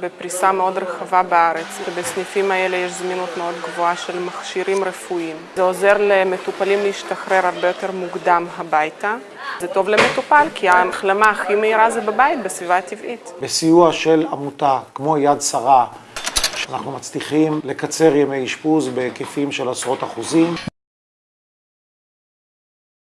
בפריסה מאוד רחבה בארץ, בסניפים האלה יש זמינות מאוד גבוהה של מכשירים רפואיים. זה עוזר למטופלים להשתחרר הרבה יותר מוקדם הביתה. זה טוב למטופל, כי ההחלמה הכי מהירה זה בבית, בסביבה הטבעית. בסיוע של עמותה כמו יד שרה, אנחנו מצליחים לקצר ימי אשפוז בהיקפים של עשרות אחוזים.